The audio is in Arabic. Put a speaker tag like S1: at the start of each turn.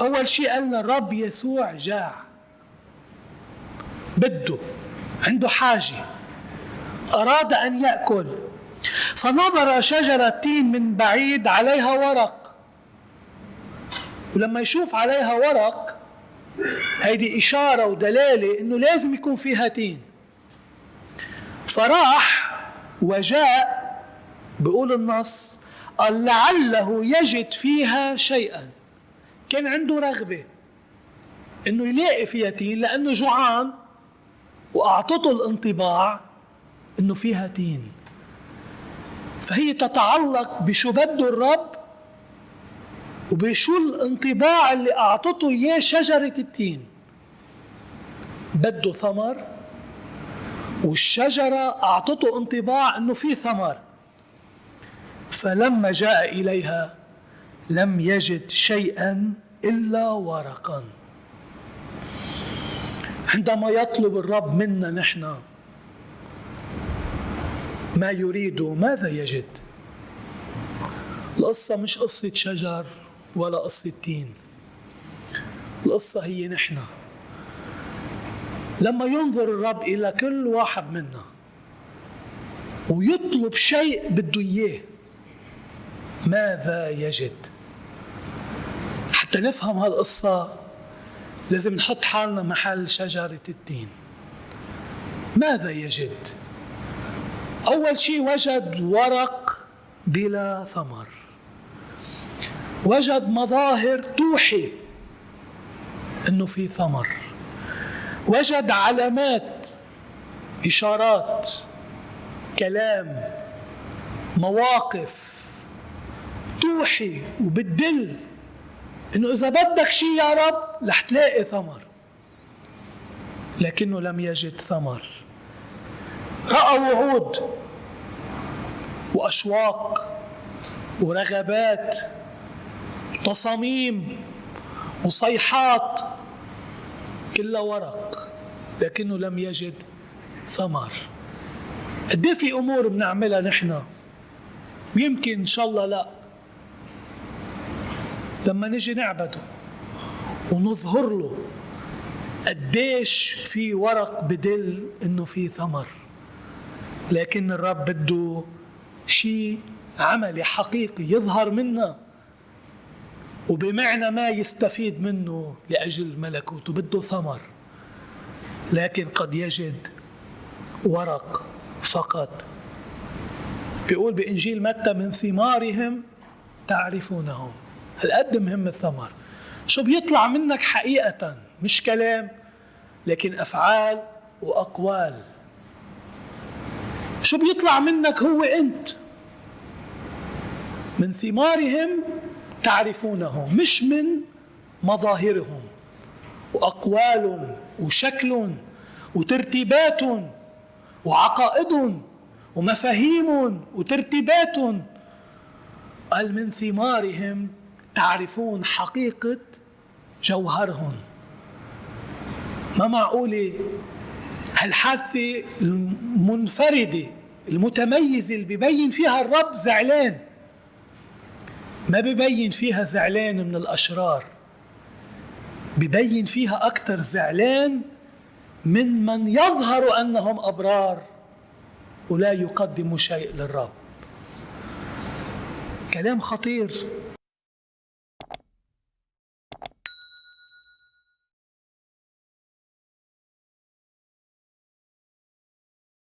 S1: أول شيء قالنا الرب يسوع جاع. بده عنده حاجة. أراد أن يأكل. فنظر شجرة تين من بعيد عليها ورق. ولما يشوف عليها ورق هيدي إشارة ودلالة إنه لازم يكون فيها تين. فراح وجاء بيقول النص قال لعله يجد فيها شيئا. كان عنده رغبة إنه يلاقي فيها تين لأنه جوعان وأعطته الانطباع إنه فيها تين فهي تتعلق بشو بده الرب وبشو الانطباع اللي أعطته إياه شجرة التين. بده ثمر والشجرة أعطته انطباع إنه في ثمر. فلما جاء إليها لم يجد شيئا إلا ورقا. عندما يطلب الرب منا نحن ما يريد ماذا يجد؟ القصة مش قصة شجر ولا قصة تين. القصة هي نحن. لما ينظر الرب إلى كل واحد منا ويطلب شيء بده إياه ماذا يجد؟ حتى نفهم هالقصة لازم نحط حالنا محل شجرة التين. ماذا يجد؟ أول شيء وجد ورق بلا ثمر. وجد مظاهر توحي إنه في ثمر. وجد علامات إشارات كلام مواقف توحي وبتدل إنه إذا بدك شيء يا رب رح تلاقي ثمر. لكنه لم يجد ثمر. رأى وعود وأشواق ورغبات تصاميم وصيحات كلها ورق لكنه لم يجد ثمر. قد إيه في أمور بنعملها نحن؟ ويمكن إن شاء الله لا. لما نجي نعبده ونظهر له قديش في ورق بدل إنه في ثمر. لكن الرب بده شيء عملي حقيقي يظهر منا وبمعنى ما يستفيد منه لأجل ملكوته بده ثمر. لكن قد يجد ورق فقط. بيقول بإنجيل متى من ثمارهم تعرفونهم. هالقد مهم الثمر؟ شو بيطلع منك حقيقة؟ مش كلام لكن أفعال وأقوال. شو بيطلع منك هو أنت؟ من ثمارهم تعرفونهم مش من مظاهرهم. وأقوال وشكل وترتيبات وعقائد ومفاهيم وترتيبات قال من ثمارهم تعرفون حقيقة جوهرهم. ما معقولة هالحادثة المنفردة المتميزة اللي ببين فيها الرب زعلان؟ ما ببين فيها زعلان من الأشرار ببين فيها أكثر زعلان من من يظهر أنهم أبرار ولا يقدموا شيء للرب. كلام خطير.